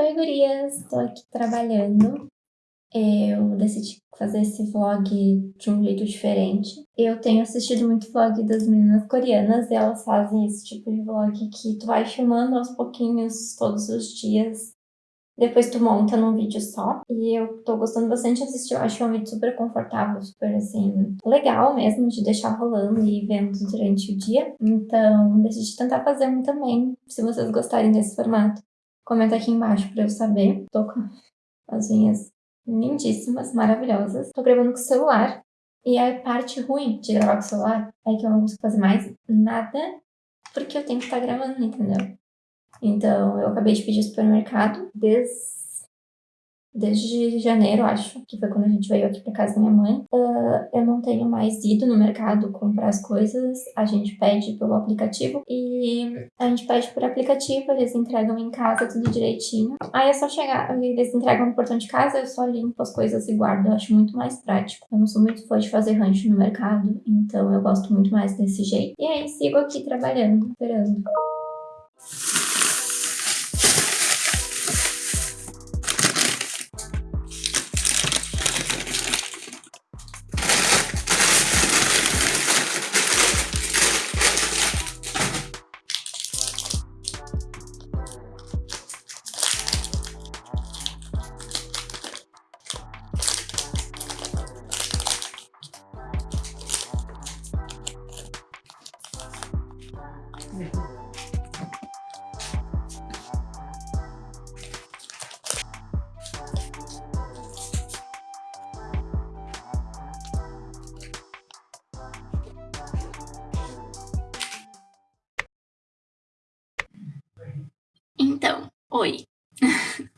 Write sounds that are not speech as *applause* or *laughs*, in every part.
Oi, gurias! Tô aqui trabalhando. Eu decidi fazer esse vlog de um jeito diferente. Eu tenho assistido muito vlog das meninas coreanas e elas fazem esse tipo de vlog que tu vai filmando aos pouquinhos todos os dias. Depois tu monta num vídeo só. E eu tô gostando bastante de assistir. Eu acho um vídeo super confortável, super assim, legal mesmo de deixar rolando e vendo durante o dia. Então, decidi tentar fazer um também, se vocês gostarem desse formato. Comenta aqui embaixo pra eu saber. Tô com as unhas lindíssimas, maravilhosas. Tô gravando com o celular. E a parte ruim de gravar com o celular é que eu não consigo fazer mais nada porque eu tenho que estar gravando, entendeu? Então, eu acabei de pedir supermercado desde desde janeiro, acho, que foi quando a gente veio aqui pra casa da minha mãe. Uh, eu não tenho mais ido no mercado comprar as coisas, a gente pede pelo aplicativo e a gente pede por aplicativo, eles entregam em casa tudo direitinho. Aí é só chegar, eles entregam no portão de casa, eu só limpo as coisas e guardo, eu acho muito mais prático. Eu não sou muito fã de fazer rancho no mercado, então eu gosto muito mais desse jeito. E aí, sigo aqui trabalhando, esperando. Oi. *laughs*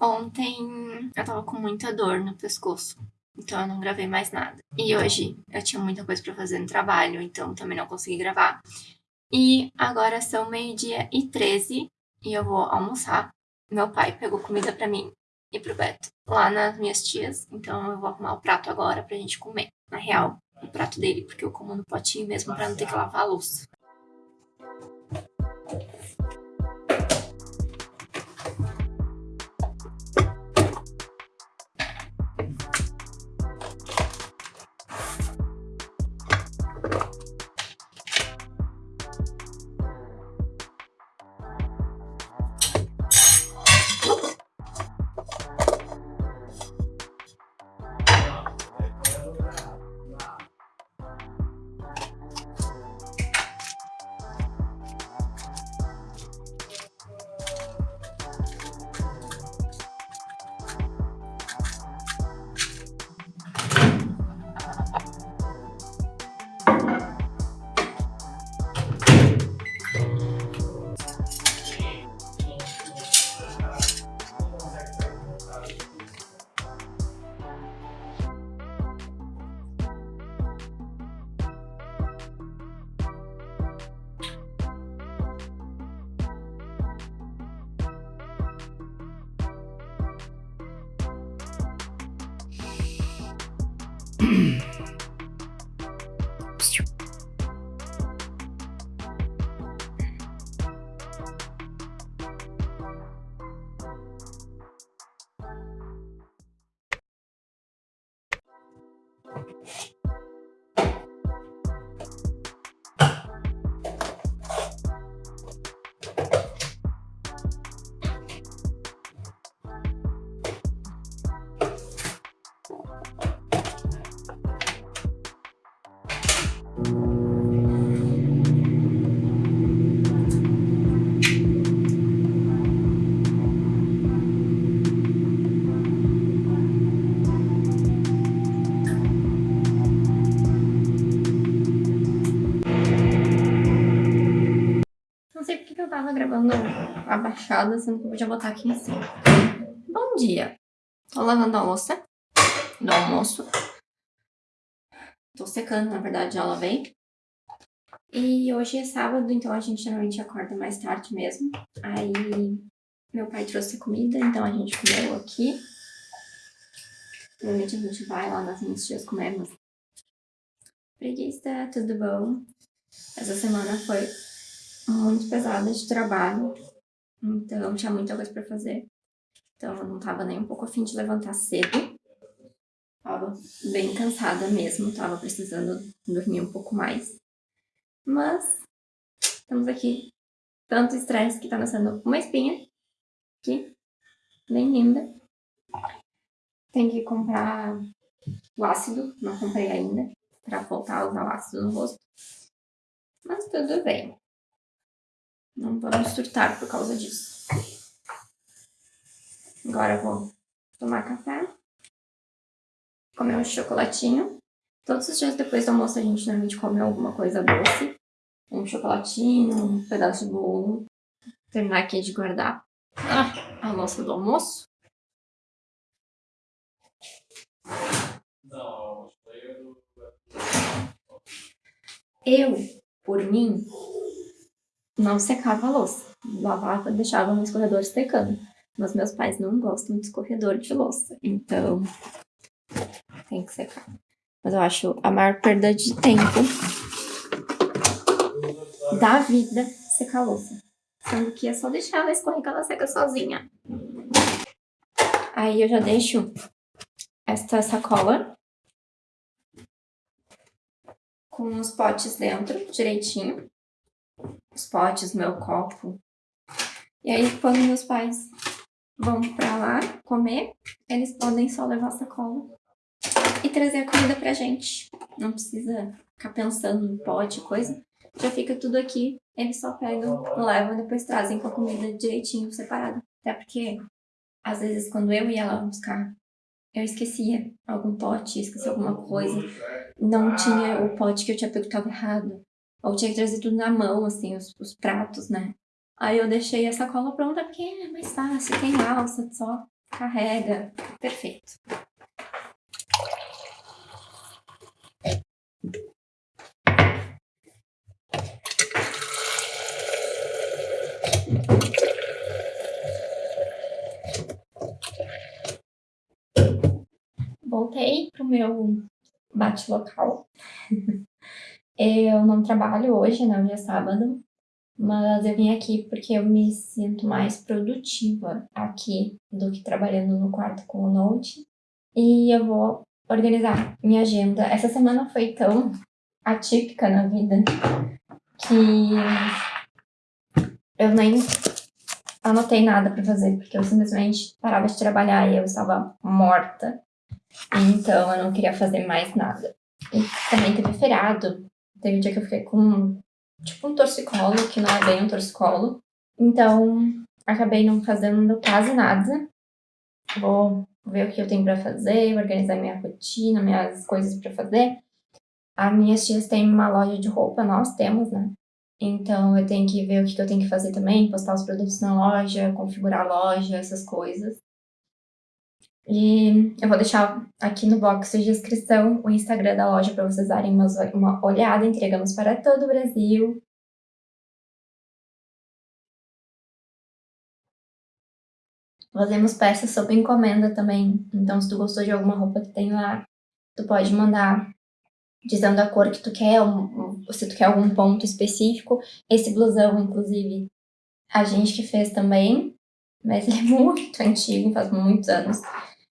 Ontem eu tava com muita dor no pescoço, então eu não gravei mais nada. E hoje eu tinha muita coisa pra fazer no trabalho, então também não consegui gravar. E agora são meio-dia e 13 e eu vou almoçar. Meu pai pegou comida pra mim e pro Beto lá nas minhas tias, então eu vou arrumar o prato agora pra gente comer. Na real, o prato dele, porque eu como no potinho mesmo pra não ter que lavar a louça. Tava gravando abaixada, sendo que eu podia botar aqui em cima. Bom dia! Tô lavando a louça do almoço. Tô secando, na verdade, já lavei. E hoje é sábado, então a gente geralmente acorda mais tarde mesmo. Aí meu pai trouxe comida, então a gente comeu aqui. Normalmente a gente vai lá nas minhas tias comer, Preguiça, tudo bom? Essa semana foi muito pesada de trabalho, então tinha muita coisa pra fazer. Então eu não tava nem um pouco afim de levantar cedo. Tava bem cansada mesmo, tava precisando dormir um pouco mais. Mas estamos aqui. Tanto estresse que tá nascendo uma espinha aqui, bem linda. Tem que comprar o ácido, não comprei ainda, pra voltar a usar o ácido no rosto. Mas tudo bem. Não vamos surtar por causa disso. Agora eu vou tomar café, comer um chocolatinho. Todos os dias depois do almoço a gente normalmente come alguma coisa doce. Um chocolatinho, um pedaço de bolo. Terminar aqui de guardar ah, a louça do almoço. Eu, por mim, não secava a louça. Lavava, deixava no escorredor secando. Mas meus pais não gostam de escorredor de louça. Então, tem que secar. Mas eu acho a maior perda de tempo da vida secar a louça. Sendo que é só deixar ela escorrer que ela seca sozinha. Aí eu já deixo esta sacola com os potes dentro, direitinho. Os potes, meu copo. E aí, quando meus pais vão pra lá comer, eles podem só levar a sacola e trazer a comida pra gente. Não precisa ficar pensando no pote, coisa. Já fica tudo aqui, eles só pegam, levam e depois trazem com a comida direitinho, separada. Até porque, às vezes, quando eu ia lá buscar, eu esquecia algum pote, esqueci alguma coisa. Não tinha o pote que eu tinha pego que errado. Ou tinha que trazer tudo na mão, assim, os, os pratos, né? Aí eu deixei a sacola pronta porque é mais fácil, tem alça, só carrega. Perfeito. Voltei pro meu bate local. *laughs* eu não trabalho hoje, né? Hoje é sábado. Mas eu vim aqui porque eu me sinto mais produtiva aqui do que trabalhando no quarto com o Note. E eu vou organizar minha agenda. Essa semana foi tão atípica na vida que eu nem anotei nada para fazer, porque eu simplesmente parava de trabalhar e eu estava morta. Então eu não queria fazer mais nada. E também teve feriado. Teve um dia que eu fiquei com tipo um torcicolo, que não é bem um torcicolo. Então acabei não fazendo quase nada. Vou ver o que eu tenho para fazer, organizar minha rotina, minhas coisas para fazer. As minhas tias têm uma loja de roupa, nós temos, né? Então eu tenho que ver o que eu tenho que fazer também, postar os produtos na loja, configurar a loja, essas coisas. E eu vou deixar aqui no box de descrição o Instagram da loja para vocês darem uma, uma olhada. Entregamos para todo o Brasil. Fazemos peças sob encomenda também. Então, se tu gostou de alguma roupa que tem lá, tu pode mandar dizendo a cor que tu quer, se tu quer algum ponto específico. Esse blusão, inclusive, a gente que fez também, mas ele é *laughs* muito antigo, faz muitos anos.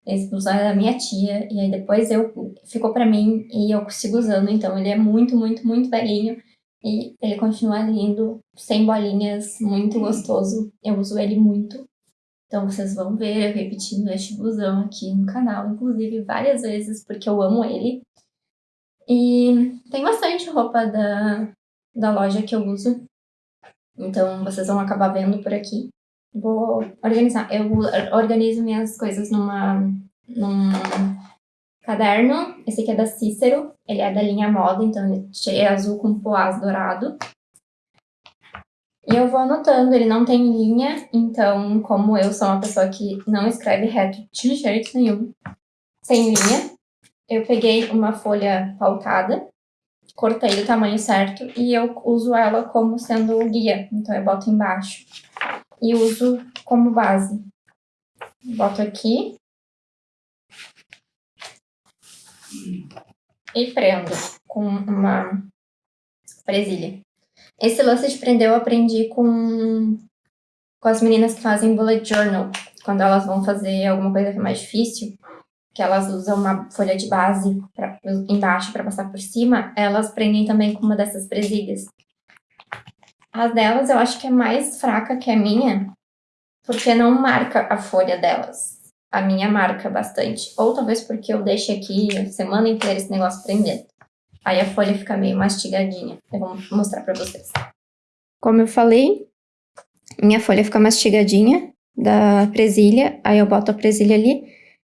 Esse blusão é da minha tia, e aí depois eu ficou pra mim e eu sigo usando, então ele é muito, muito, muito velhinho. E ele continua lindo, sem bolinhas, muito gostoso. Eu uso ele muito. Então vocês vão ver eu repetindo este blusão aqui no canal, inclusive várias vezes, porque eu amo ele. E tem bastante roupa da, da loja que eu uso. Então vocês vão acabar vendo por aqui. Vou organizar. Eu organizo minhas coisas numa, num caderno. Esse aqui é da Cícero. Ele é da linha moda, então é azul com poás dourado. E eu vou anotando, ele não tem linha, então como eu sou uma pessoa que não escreve reto de jeito nenhum, sem linha, eu peguei uma folha pautada, cortei do tamanho certo e eu uso ela como sendo o guia. Então eu boto embaixo e uso como base. Boto aqui. E prendo com uma presilha. Esse lance de prender eu aprendi com, com as meninas que fazem bullet journal. quando elas vão fazer alguma coisa que é mais difícil, que elas usam uma folha de base pra, embaixo para passar por cima, elas prendem também com uma dessas presilhas. As delas eu acho que é mais fraca que a minha, porque não marca a folha delas. A minha marca bastante. Ou talvez porque eu deixo aqui a semana inteira esse negócio prendendo. Aí a folha fica meio mastigadinha. Eu vou mostrar pra vocês. Como eu falei, minha folha fica mastigadinha da presilha. Aí eu boto a presilha ali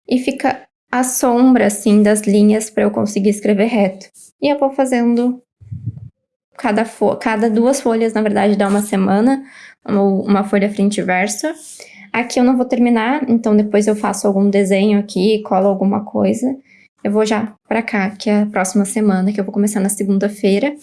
e fica a sombra, assim, das linhas para eu conseguir escrever reto. E eu vou fazendo cada, cada duas folhas, na verdade, dá uma semana, uma folha frente e verso. Aqui eu não vou terminar, então depois eu faço algum desenho aqui, colo alguma coisa. Eu vou já pra cá, que é a próxima semana, que eu vou começar na segunda-feira.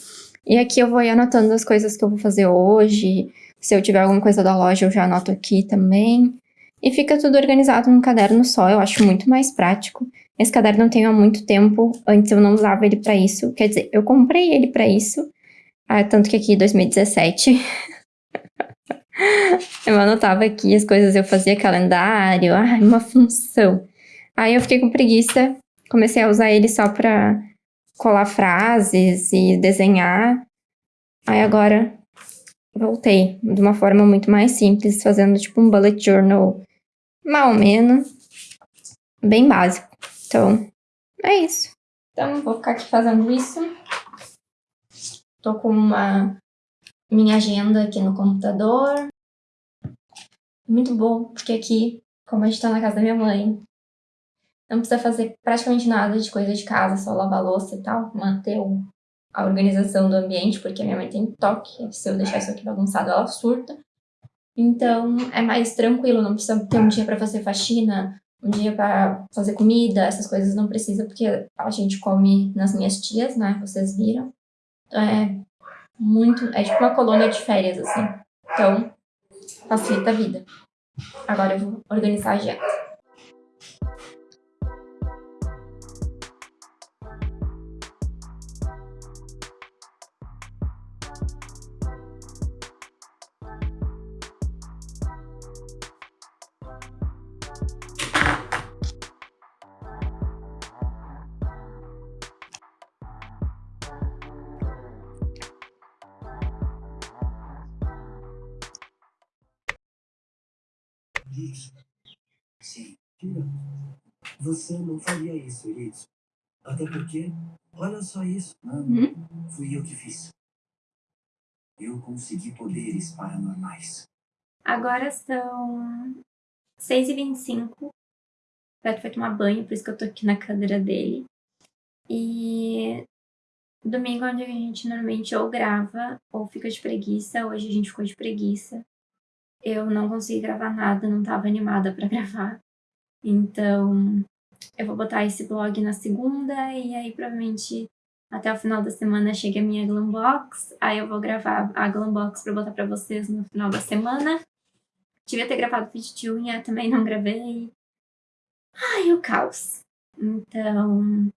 E aqui eu vou ir anotando as coisas que eu vou fazer hoje. Se eu tiver alguma coisa da loja, eu já anoto aqui também. E fica tudo organizado num caderno só, eu acho muito mais prático. Esse caderno eu tenho há muito tempo, antes eu não usava ele para isso. Quer dizer, eu comprei ele para isso, ah, tanto que aqui em 2017 *laughs* eu anotava aqui as coisas, eu fazia calendário, ai, uma função. Aí eu fiquei com preguiça, comecei a usar ele só para colar frases e desenhar. Aí agora voltei de uma forma muito mais simples, fazendo tipo um bullet journal mal ou menos, bem básico. Então, é isso. Então, vou ficar aqui fazendo isso. Tô com uma minha agenda aqui no computador. Muito bom, porque aqui, como a gente tá na casa da minha mãe, não precisa fazer praticamente nada de coisa de casa, só lavar louça e tal, manter a organização do ambiente, porque minha mãe tem toque, se eu deixar isso aqui bagunçado, ela surta. Então, é mais tranquilo, não precisa ter um dia para fazer faxina, um dia para fazer comida, essas coisas não precisa, porque a gente come nas minhas tias, né? Vocês viram. É muito. É tipo uma colônia de férias, assim. Então, facilita a vida. Agora eu vou organizar a agenda. Você não faria isso, Iritsu. Até porque, olha só isso. Hum? Fui eu que fiz. Eu consegui poderes paranormais. Agora são 6h25. O Beto foi tomar banho, por isso que eu tô aqui na cadeira dele. E domingo é onde a gente normalmente ou grava ou fica de preguiça. Hoje a gente ficou de preguiça eu não consegui gravar nada, não estava animada para *laughs* gravar. Então, eu vou botar esse blog na segunda e aí provavelmente até o final da semana chega a minha Glambox. Aí eu vou gravar a Glambox para botar para vocês no final da semana. Devia ter gravado vídeo de unha, também não gravei. Ai, o caos. Então,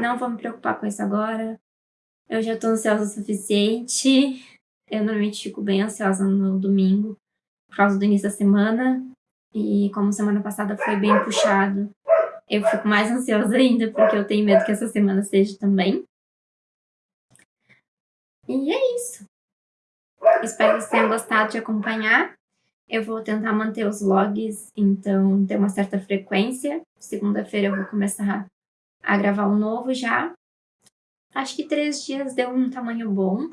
não vou me preocupar com isso agora. Eu já tô ansiosa o suficiente. Eu normalmente fico bem ansiosa no domingo por causa do início da semana. E como semana passada foi bem puxado, eu fico mais ansiosa ainda, porque eu tenho medo que essa semana seja também. E é isso. Espero que vocês tenham gostado de acompanhar. Eu vou tentar manter os vlogs, então ter uma certa frequência. Segunda-feira eu vou começar a gravar um novo já. Acho que três dias deu um tamanho bom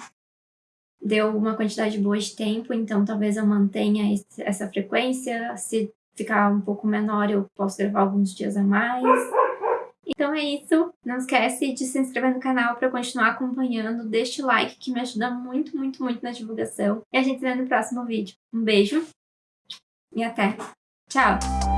deu uma quantidade boa de tempo, então talvez eu mantenha essa frequência. Se ficar um pouco menor, eu posso gravar alguns dias a mais. Então é isso. Não esquece de se inscrever no canal para continuar acompanhando. Deixe o like que me ajuda muito, muito, muito na divulgação. E a gente se vê no próximo vídeo. Um beijo e até. Tchau!